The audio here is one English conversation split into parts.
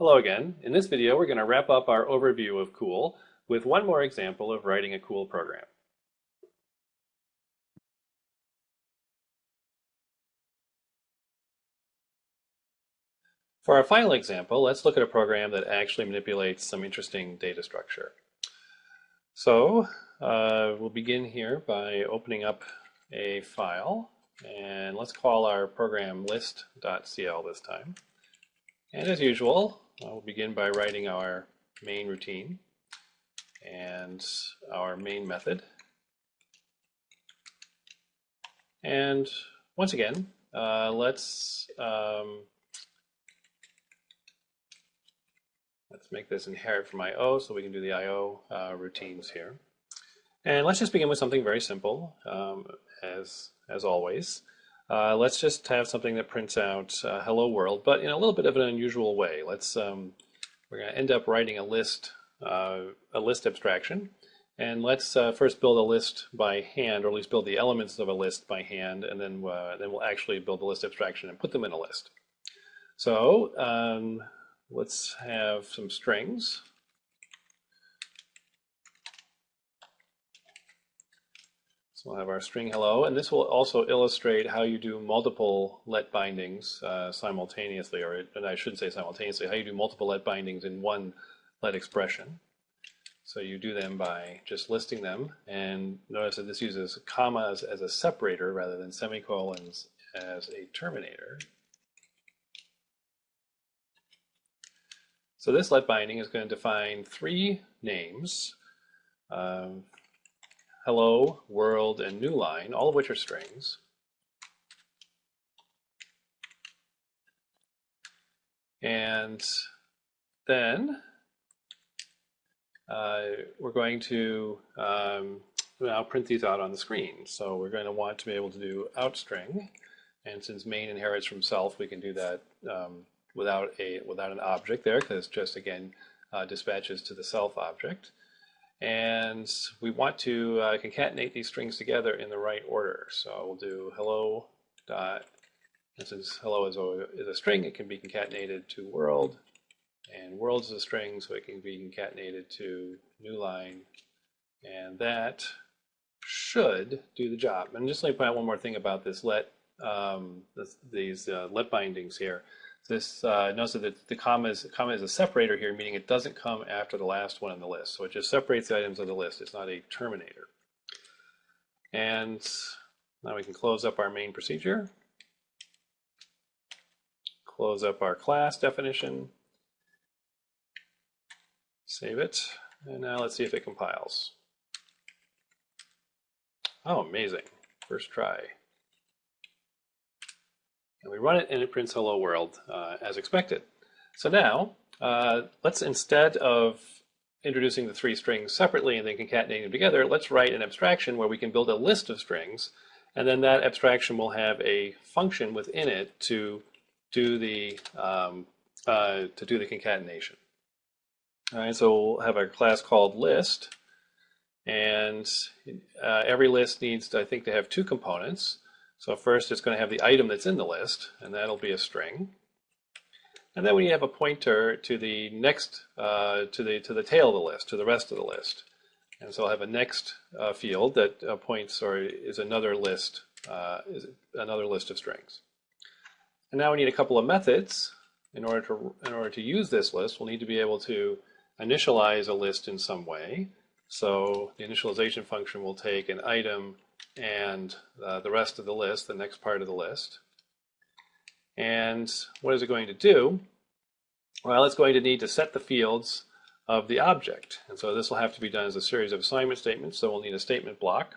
Hello again. In this video, we're going to wrap up our overview of COOL with one more example of writing a COOL program. For our final example, let's look at a program that actually manipulates some interesting data structure. So uh, we'll begin here by opening up a file and let's call our program list.cl this time. And as usual, we'll begin by writing our main routine and our main method. And once again, uh, let's um, Let's make this inherit from IO so we can do the IO uh, routines here. And let's just begin with something very simple, um, as, as always. Uh, let's just have something that prints out uh, hello world, but in a little bit of an unusual way. Let's um, we're going to end up writing a list, uh, a list abstraction, and let's uh, first build a list by hand, or at least build the elements of a list by hand, and then uh, then we'll actually build the list abstraction and put them in a list. So um, let's have some strings. So we'll have our string hello, and this will also illustrate how you do multiple let bindings uh, simultaneously, or and I should say simultaneously, how you do multiple let bindings in one let expression. So you do them by just listing them, and notice that this uses commas as a separator rather than semicolons as a terminator. So this let binding is going to define three names, um, hello, world, and new line, all of which are strings. And then uh, we're going to um, now print these out on the screen. So we're going to want to be able to do outstring. And since main inherits from self, we can do that um, without a without an object there because just again uh, dispatches to the self object. And we want to uh, concatenate these strings together in the right order. So we'll do hello dot, this is hello is a, is a string, it can be concatenated to world, and world is a string, so it can be concatenated to new line, and that should do the job. And just let me point out one more thing about this let um, this, these uh, let bindings here. This uh, notice that the comma is, comma is a separator here, meaning it doesn't come after the last one on the list. So it just separates the items of the list. It's not a terminator. And now we can close up our main procedure. Close up our class definition. Save it. And now let's see if it compiles. Oh, amazing. First try. And we run it and it prints hello world uh, as expected. So now, uh, let's instead of introducing the three strings separately and then concatenating them together, let's write an abstraction where we can build a list of strings and then that abstraction will have a function within it to do the um, uh, to do the concatenation. All right, so we'll have a class called list, and uh, every list needs, to, I think, to have two components. So first it's going to have the item that's in the list, and that'll be a string. And then we have a pointer to the next, uh, to the to the tail of the list, to the rest of the list. And so I'll have a next uh, field that uh, points or is another list, uh, is another list of strings. And now we need a couple of methods. In order to in order to use this list, we'll need to be able to initialize a list in some way. So the initialization function will take an item and uh, the rest of the list, the next part of the list. And what is it going to do? Well, it's going to need to set the fields of the object. And so this will have to be done as a series of assignment statements. So we'll need a statement block.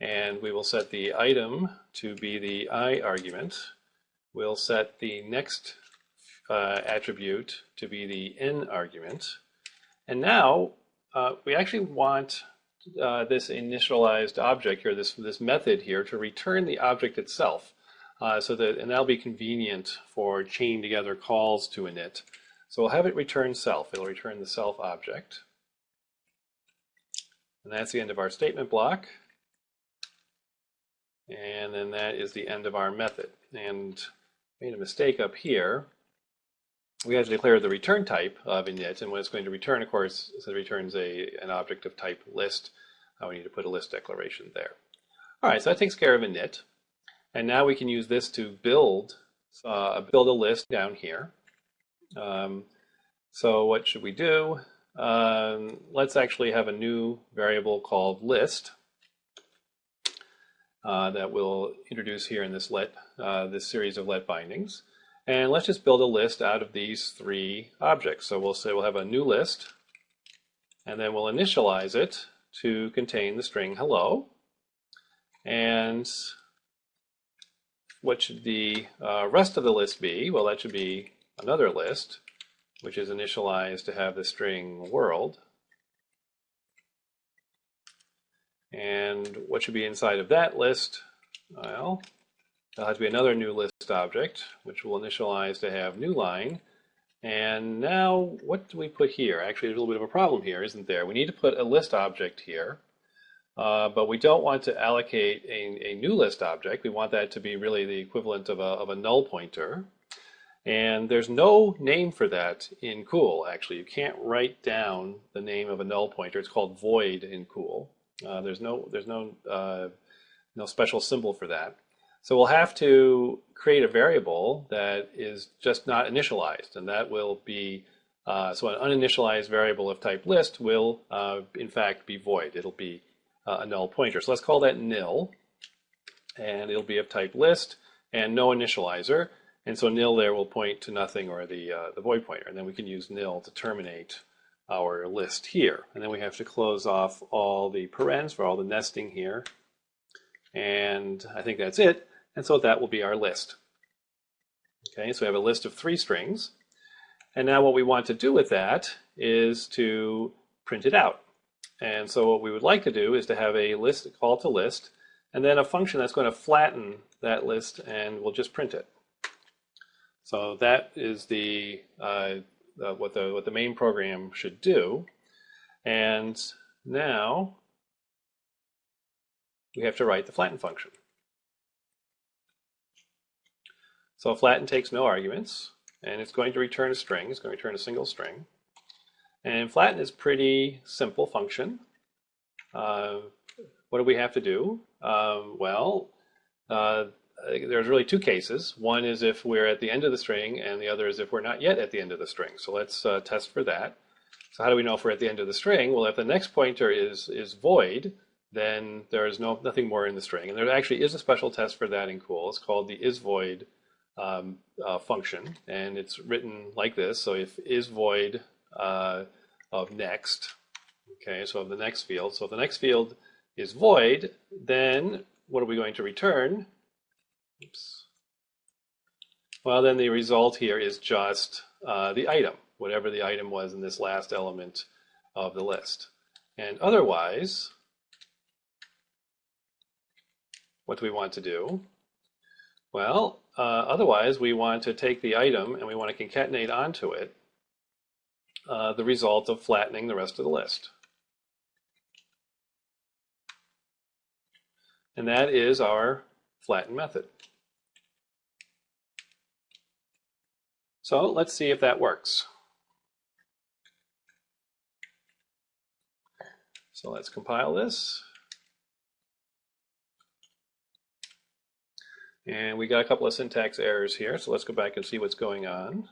And we will set the item to be the i argument. We'll set the next uh, attribute to be the n argument. And now uh, we actually want uh, this initialized object here, this, this method here, to return the object itself. Uh, so that, and that'll be convenient for chain together calls to init. So we'll have it return self. It'll return the self object. And that's the end of our statement block. And then that is the end of our method. And made a mistake up here. We have to declare the return type of init, and when it's going to return, of course, it returns a an object of type list. Uh, we need to put a list declaration there. All right, so that takes care of init, and now we can use this to build uh, build a list down here. Um, so what should we do? Um, let's actually have a new variable called list uh, that we'll introduce here in this let uh, this series of let bindings. And let's just build a list out of these three objects. So we'll say we'll have a new list, and then we'll initialize it to contain the string hello. And what should the uh, rest of the list be? Well, that should be another list, which is initialized to have the string world. And what should be inside of that list? Well, There'll have to be another new list object, which will initialize to have new line. And now, what do we put here? Actually, there's a little bit of a problem here, isn't there? We need to put a list object here, uh, but we don't want to allocate a, a, new list object. We want that to be really the equivalent of a, of a null pointer. And there's no name for that in Cool, actually. You can't write down the name of a null pointer. It's called void in Cool. Uh, there's no, there's no, uh, no special symbol for that. So we'll have to create a variable that is just not initialized, and that will be, uh, so an uninitialized variable of type list will, uh, in fact, be void. It'll be uh, a null pointer. So let's call that nil, and it'll be of type list and no initializer. And so nil there will point to nothing or the, uh, the void pointer, and then we can use nil to terminate our list here. And then we have to close off all the parens for all the nesting here. And I think that's it. And so that will be our list. Okay, so we have a list of three strings. And now what we want to do with that is to print it out. And so what we would like to do is to have a list call to list, and then a function that's going to flatten that list and we'll just print it. So that is the, uh, uh, what the what the main program should do. And now we have to write the flatten function. So flatten takes no arguments, and it's going to return a string. It's going to return a single string. And flatten is pretty simple function. Uh, what do we have to do? Um, well, uh, there's really two cases. One is if we're at the end of the string, and the other is if we're not yet at the end of the string. So let's uh, test for that. So how do we know if we're at the end of the string? Well, if the next pointer is is void, then there is no nothing more in the string. And there actually is a special test for that in Cool. It's called the isVoid um, uh, function, and it's written like this. So if is void uh, of next, okay, so of the next field. So if the next field is void, then what are we going to return? Oops. Well, then the result here is just uh, the item, whatever the item was in this last element of the list. And otherwise, what do we want to do? Well, uh, otherwise, we want to take the item and we want to concatenate onto it uh, the result of flattening the rest of the list. And that is our flatten method. So let's see if that works. So let's compile this. And we got a couple of syntax errors here, so let's go back and see what's going on.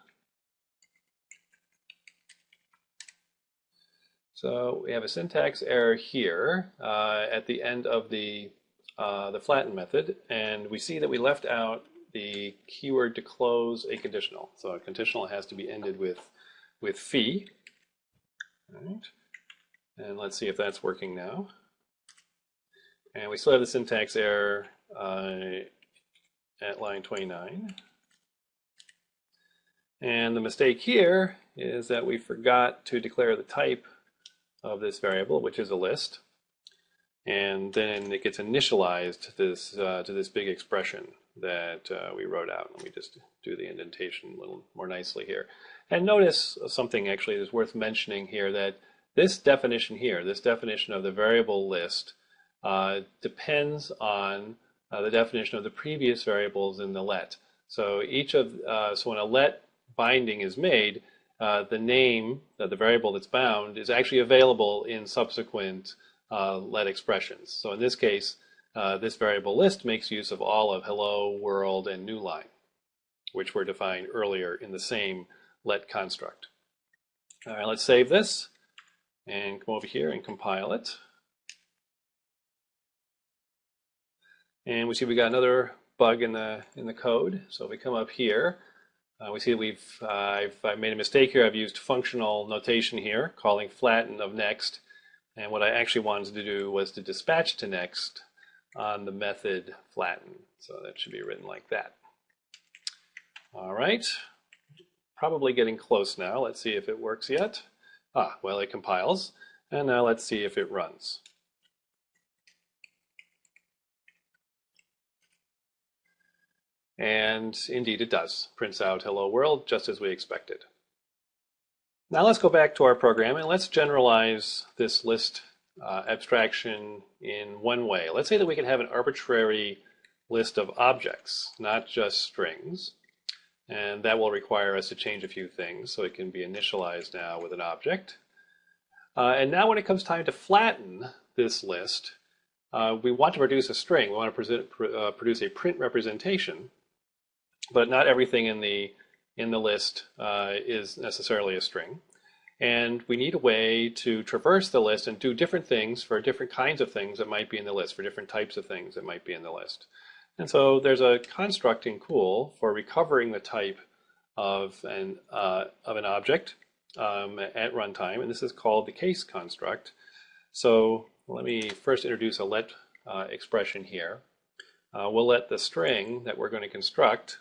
So we have a syntax error here uh, at the end of the, uh, the flatten method, and we see that we left out the keyword to close a conditional. So a conditional has to be ended with, with fi. All right. And let's see if that's working now. And we still have the syntax error uh, at line 29. And the mistake here is that we forgot to declare the type of this variable, which is a list. And then it gets initialized to this, uh, to this big expression that uh, we wrote out. Let me just do the indentation a little more nicely here. And notice something actually that's worth mentioning here that this definition here, this definition of the variable list, uh, depends on uh, the definition of the previous variables in the let. So each of uh, so when a let binding is made, uh, the name, uh, the variable that's bound, is actually available in subsequent uh, let expressions. So in this case, uh, this variable list makes use of all of hello, world, and new line, which were defined earlier in the same let construct. All right, let's save this and come over here and compile it. And we see we got another bug in the in the code. So if we come up here, uh, we see we've uh, I've, I've, made a mistake here. I've used functional notation here, calling flatten of next. And what I actually wanted to do was to dispatch to next on the method flatten. So that should be written like that. All right, probably getting close now. Let's see if it works yet. Ah, well, it compiles. And now let's see if it runs. And indeed it does. Prints out hello world just as we expected. Now let's go back to our program and let's generalize this list uh, abstraction in one way. Let's say that we can have an arbitrary list of objects, not just strings. And that will require us to change a few things. So it can be initialized now with an object. Uh, and now when it comes time to flatten this list, uh, we want to produce a string. We want to uh, produce a print representation. But not everything in the, in the list uh, is necessarily a string. And we need a way to traverse the list and do different things for different kinds of things that might be in the list, for different types of things that might be in the list. And so there's a constructing COOL for recovering the type of an, uh, of an object um, at runtime, and this is called the case construct. So let me first introduce a let uh, expression here. Uh, we'll let the string that we're going to construct,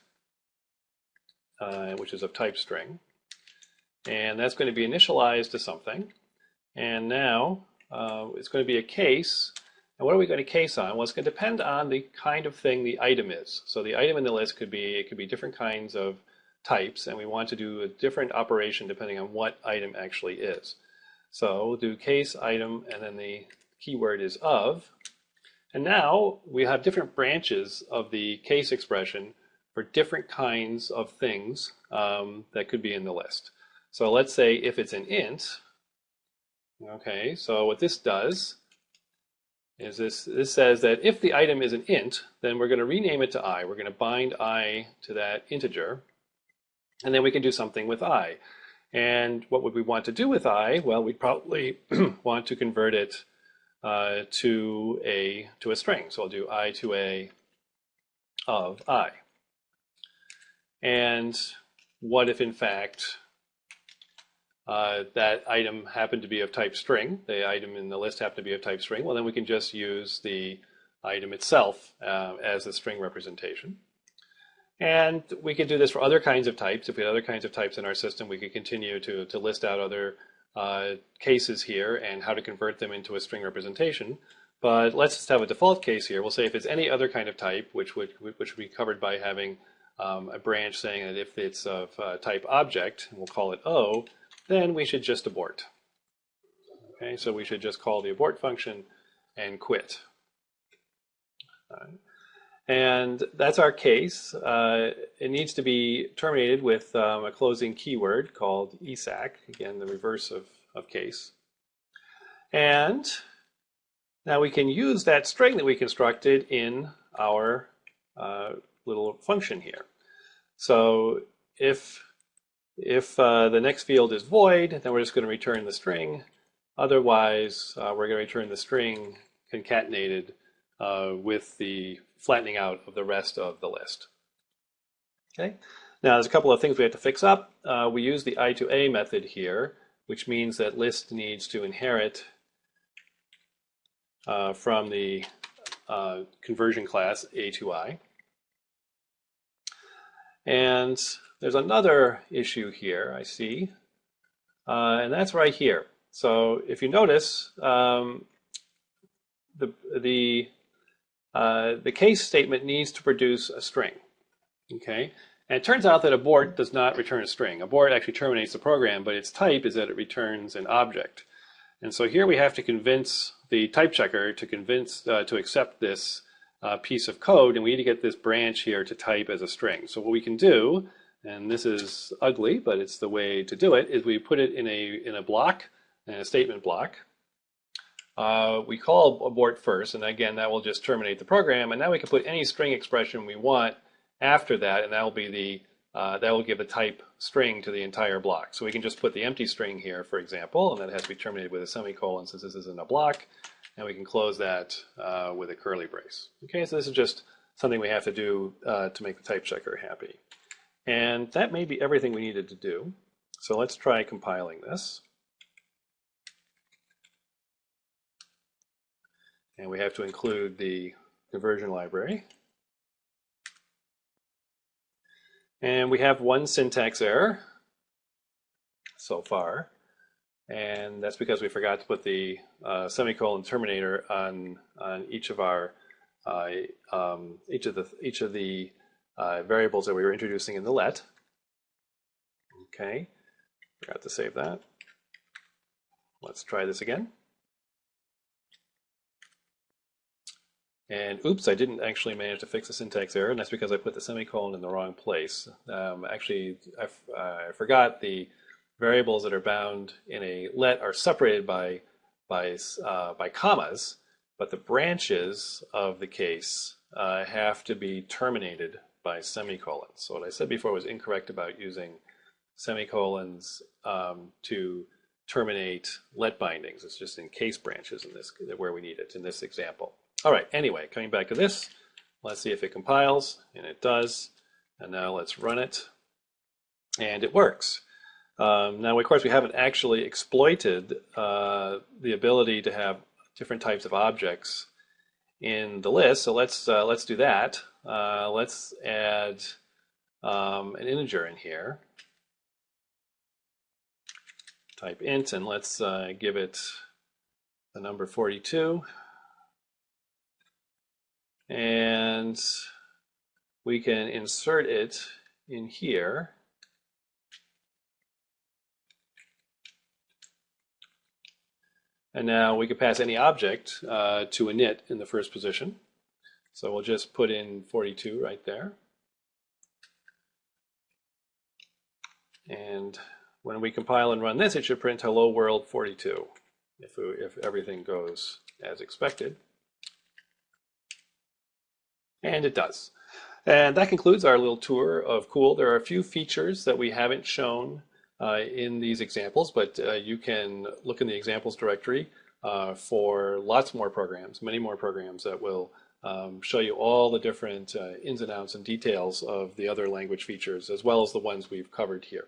uh, which is of type string, and that's going to be initialized to something. And now uh, it's going to be a case. And what are we going to case on? Well, it's going to depend on the kind of thing the item is. So the item in the list could be, it could be different kinds of types, and we want to do a different operation depending on what item actually is. So we'll do case item, and then the keyword is of. And now we have different branches of the case expression for different kinds of things um, that could be in the list. So let's say if it's an int, okay, so what this does is this, this says that if the item is an int, then we're going to rename it to i. We're going to bind i to that integer, and then we can do something with i. And what would we want to do with i? Well, we'd probably want to convert it uh, to a to a string. So I'll do i to a of i. And what if in fact uh, that item happened to be of type string, the item in the list happened to be of type string, well then we can just use the item itself uh, as the string representation. And we could do this for other kinds of types. If we had other kinds of types in our system, we could continue to, to list out other uh, cases here and how to convert them into a string representation. But let's just have a default case here. We'll say if it's any other kind of type, which would, which would be covered by having um, a branch saying that if it's of uh, type object, and we'll call it O, then we should just abort. Okay, so we should just call the abort function and quit. Right. And that's our case. Uh, it needs to be terminated with um, a closing keyword called ESAC, again, the reverse of, of case. And now we can use that string that we constructed in our uh, little function here. So if if uh, the next field is void, then we're just going to return the string. Otherwise, uh, we're going to return the string concatenated uh, with the flattening out of the rest of the list. Okay. Now, there's a couple of things we have to fix up. Uh, we use the i to a method here, which means that list needs to inherit uh, from the uh, conversion class a to i. And there's another issue here, I see, uh, and that's right here. So if you notice, um, the, the, uh, the case statement needs to produce a string, okay? And it turns out that abort does not return a string. Abort actually terminates the program, but its type is that it returns an object. And so here we have to convince the type checker to convince uh, to accept this uh, piece of code, and we need to get this branch here to type as a string. So what we can do and this is ugly, but it's the way to do it, is we put it in a, in a block, in a statement block. Uh, we call abort first, and again, that will just terminate the program, and now we can put any string expression we want after that, and that will be the, uh, that will give a type string to the entire block. So we can just put the empty string here, for example, and that has to be terminated with a semicolon since this isn't a block, and we can close that uh, with a curly brace. Okay, so this is just something we have to do uh, to make the type checker happy. And that may be everything we needed to do. So let's try compiling this. And we have to include the conversion library. And we have one syntax error so far. And that's because we forgot to put the uh, semicolon terminator on, on each of our uh, um, each of the each of the uh, variables that we were introducing in the let. Okay, forgot to save that. Let's try this again. And oops, I didn't actually manage to fix the syntax error, and that's because I put the semicolon in the wrong place. Um, actually, I, I forgot the variables that are bound in a let are separated by by uh, by commas, but the branches of the case uh, have to be terminated by semicolons. So what I said before was incorrect about using semicolons um, to terminate let bindings. It's just in case branches in this where we need it in this example. All right, anyway, coming back to this, let's see if it compiles, and it does. And now let's run it, and it works. Um, now, of course, we haven't actually exploited uh, the ability to have different types of objects in the list. So let's uh, let's do that. Uh, let's add um, an integer in here. Type int and let's uh, give it the number 42. And we can insert it in here. And now we could pass any object uh, to init in the first position. So we'll just put in 42 right there. And when we compile and run this, it should print hello world 42 if, if everything goes as expected. And it does. And that concludes our little tour of Cool. There are a few features that we haven't shown in these examples, but uh, you can look in the examples directory uh, for lots more programs, many more programs that will um, show you all the different uh, ins and outs and details of the other language features as well as the ones we've covered here.